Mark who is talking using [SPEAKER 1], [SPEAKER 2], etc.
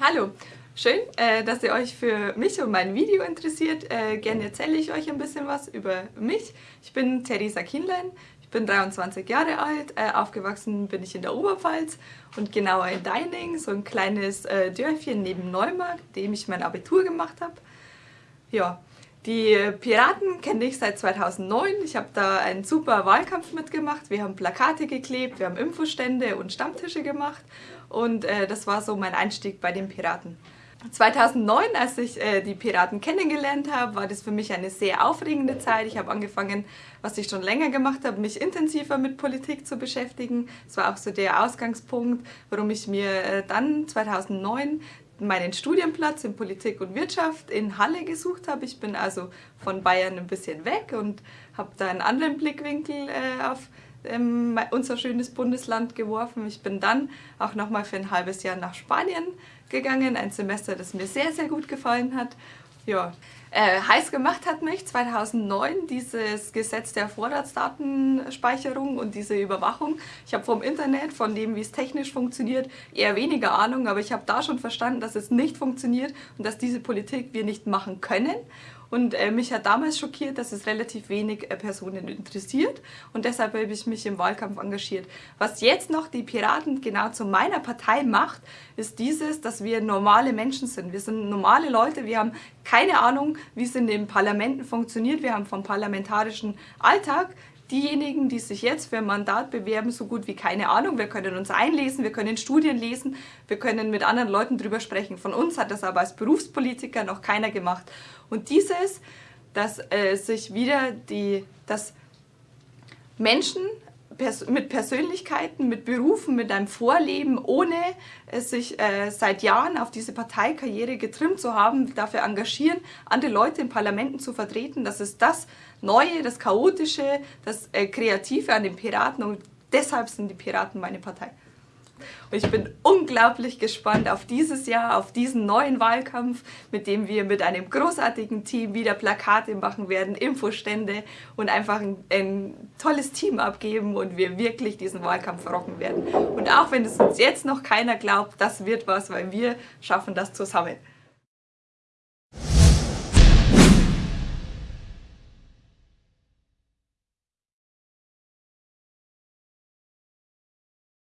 [SPEAKER 1] Hallo, schön, äh, dass ihr euch für mich und mein Video interessiert. Äh, gerne erzähle ich euch ein bisschen was über mich. Ich bin Theresa Kienlein, ich bin 23 Jahre alt, äh, aufgewachsen bin ich in der Oberpfalz und genauer in Deining, so ein kleines Dörfchen neben Neumarkt, dem ich mein Abitur gemacht habe. Ja, die Piraten kenne ich seit 2009. Ich habe da einen super Wahlkampf mitgemacht. Wir haben Plakate geklebt, wir haben Infostände und Stammtische gemacht und äh, das war so mein Einstieg bei den Piraten. 2009, als ich äh, die Piraten kennengelernt habe, war das für mich eine sehr aufregende Zeit. Ich habe angefangen, was ich schon länger gemacht habe, mich intensiver mit Politik zu beschäftigen. Das war auch so der Ausgangspunkt, warum ich mir äh, dann 2009 meinen Studienplatz in Politik und Wirtschaft in Halle gesucht habe. Ich bin also von Bayern ein bisschen weg und habe da einen anderen Blickwinkel äh, auf ähm, unser schönes Bundesland geworfen. Ich bin dann auch nochmal für ein halbes Jahr nach Spanien gegangen, ein Semester, das mir sehr, sehr gut gefallen hat. Ja, äh, heiß gemacht hat mich 2009 dieses Gesetz der Vorratsdatenspeicherung und diese Überwachung. Ich habe vom Internet, von dem, wie es technisch funktioniert, eher weniger Ahnung, aber ich habe da schon verstanden, dass es nicht funktioniert und dass diese Politik wir nicht machen können. Und äh, mich hat damals schockiert, dass es relativ wenig äh, Personen interessiert und deshalb habe ich mich im Wahlkampf engagiert. Was jetzt noch die Piraten genau zu meiner Partei macht, ist dieses, dass wir normale Menschen sind. Wir sind normale Leute, wir haben keine Ahnung, wie es in den Parlamenten funktioniert. Wir haben vom parlamentarischen Alltag diejenigen, die sich jetzt für ein Mandat bewerben, so gut wie keine Ahnung. Wir können uns einlesen, wir können Studien lesen, wir können mit anderen Leuten drüber sprechen. Von uns hat das aber als Berufspolitiker noch keiner gemacht. Und dieses, dass äh, sich wieder die, dass Menschen pers mit Persönlichkeiten, mit Berufen, mit einem Vorleben, ohne sich äh, seit Jahren auf diese Parteikarriere getrimmt zu haben, dafür engagieren, andere Leute in Parlamenten zu vertreten. Das ist das Neue, das Chaotische, das äh, Kreative an den Piraten und deshalb sind die Piraten meine Partei. Und ich bin unglaublich gespannt auf dieses Jahr, auf diesen neuen Wahlkampf, mit dem wir mit einem großartigen Team wieder Plakate machen werden, Infostände und einfach ein, ein tolles Team abgeben und wir wirklich diesen Wahlkampf rocken werden. Und auch wenn es uns jetzt noch keiner glaubt, das wird was, weil wir schaffen das zusammen.